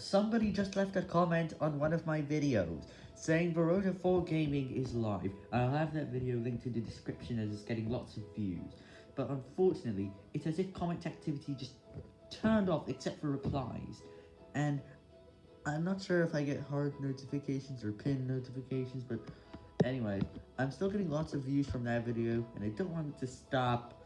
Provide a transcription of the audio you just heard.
Somebody just left a comment on one of my videos, saying Verota 4 Gaming is live. I'll have that video linked in the description as it's getting lots of views. But unfortunately, it's as if comment activity just turned off except for replies. And I'm not sure if I get hard notifications or pin notifications, but anyway, I'm still getting lots of views from that video, and I don't want it to stop.